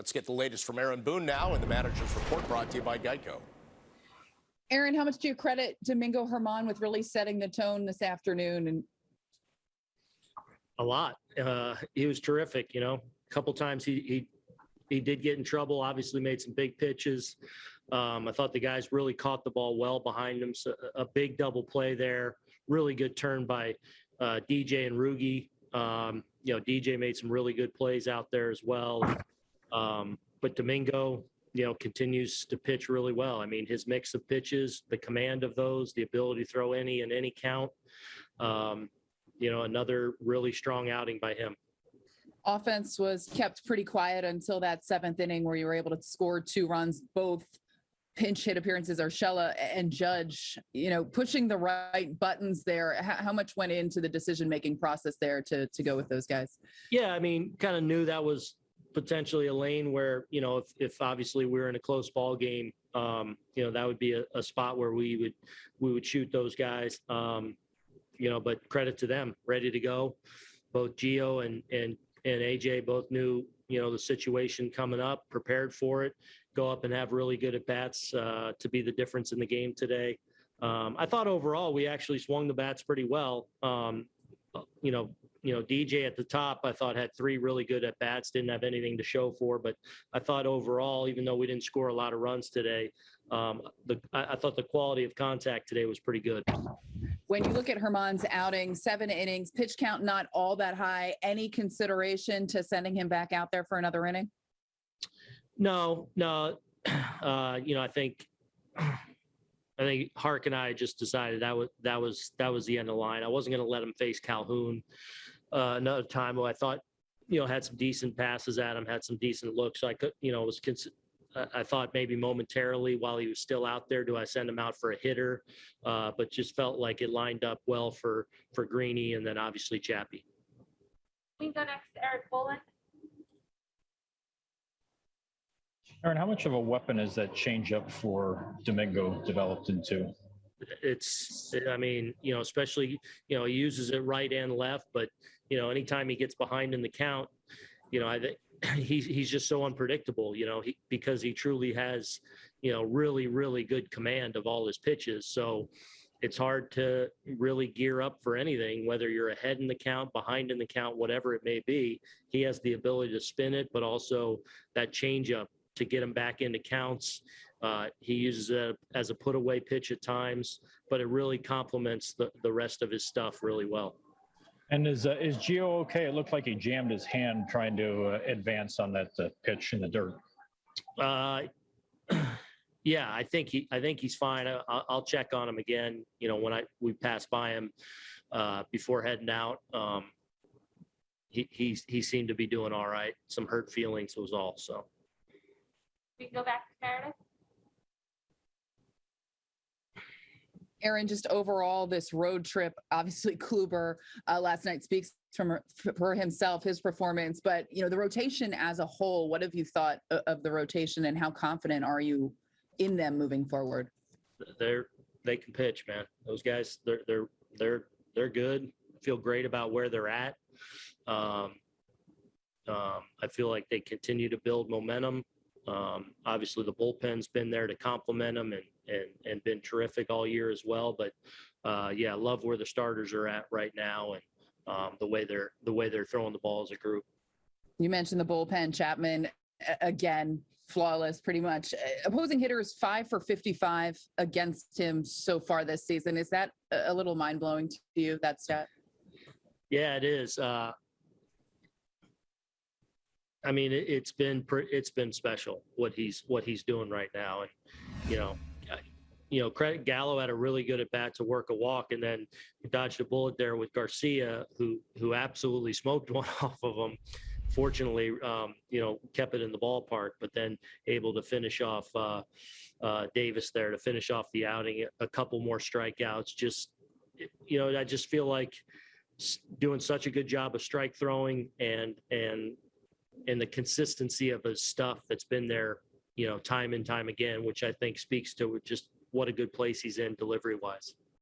Let's get the latest from Aaron Boone now and the manager's report brought to you by Geico. Aaron, how much do you credit Domingo Germán with really setting the tone this afternoon? And a lot. Uh, he was terrific. You know, a couple times he he he did get in trouble. Obviously, made some big pitches. Um, I thought the guys really caught the ball well behind him. So a big double play there. Really good turn by uh, DJ and Rougie. Um, you know, DJ made some really good plays out there as well. Um, but Domingo, you know, continues to pitch really well. I mean, his mix of pitches, the command of those, the ability to throw any and any count. Um, you know, another really strong outing by him. offense was kept pretty quiet until that seventh inning where you were able to score two runs, both pinch hit appearances, Urshela and Judge, you know, pushing the right buttons there. How, how much went into the decision making process there to, to go with those guys? Yeah, I mean, kind of knew that was potentially a lane where, you know, if, if obviously we are in a close ball game, um, you know, that would be a, a spot where we would, we would shoot those guys. Um, you know, but credit to them, ready to go. Both Gio and and and AJ both knew you know the situation coming up, prepared for it, go up and have really good at bats uh, to be the difference in the game today. Um, I thought overall we actually swung the bats pretty well. Um, you know, you know, DJ at the top, I thought had three really good at bats, didn't have anything to show for, but I thought overall, even though we didn't score a lot of runs today, um, the, I, I thought the quality of contact today was pretty good. When you look at Germán's outing, seven innings, pitch count not all that high. Any consideration to sending him back out there for another inning? No, no. Uh, you know, I think I think Hark and I just decided that was that was that was the end of the line. I wasn't going to let him face Calhoun uh, another time. Who I thought, you know, had some decent passes at him, had some decent looks. So I could, you know, was I thought maybe momentarily while he was still out there, do I send him out for a hitter? Uh, but just felt like it lined up well for for Greeny and then obviously Chappie. We go next to Erik Boland. Aaron, how much of a weapon is that changeup for Domingo developed into? It's, I mean, you know, especially, you know, he uses it right and left, but, you know, anytime he gets behind in the count, you know, I think he's, he's just so unpredictable, you know, he, because he truly has, you know, really, really good command of all his pitches. So it's hard to really gear up for anything, whether you're ahead in the count, behind in the count, whatever it may be. He has the ability to spin it, but also that changeup to get him back into counts. Uh, he uses it as a put away pitch at times, but it really complements the, the rest of his stuff really well. And is uh, is Gio okay? It looked like he jammed his hand trying to uh, advance on that uh, pitch in the dirt. Uh, yeah, I think he I think he's fine. I, I'll check on him again. You know, when I we pass by him uh, before heading out. Um, he, he he seemed to be doing all right. Some hurt feelings was all. So. We can go back to Meredith. Aaron, just overall, this road trip, obviously Kluber uh, last night speaks from for himself, his performance, but you know, the rotation as a whole, what have you thought of the rotation and how confident are you in them moving forward? They're, they can pitch, man. Those guys, they're, they're, they're, they're good. Feel great about where they're at. Um, um, I feel like they continue to build momentum. Um, obviously, the bullpen's been there to complement them and and and been terrific all year as well. But uh, yeah, love where the starters are at right now and um, the way they're the way they're throwing the ball as a group. You mentioned the bullpen, Chapman again, flawless, pretty much. Opposing hitters five for fifty-five against him so far this season. Is that a little mind blowing to you? That stat? Yeah, it is. Uh, I mean, it, has been it's been special what he's what he's doing right now, and you know, you know, credit Gallo had a really good at bat to work a walk, and then dodged a bullet there with Garcia, who who absolutely smoked one off of him. Fortunately, um, you know, kept it in the ballpark, but then able to finish off uh, uh, Davis there to finish off the outing. A couple more strikeouts. Just you know, I just feel like doing such a good job of strike throwing and and and the consistency of his stuff that's been there, you know, time and time again, which I think speaks to just what a good place he's in delivery wise.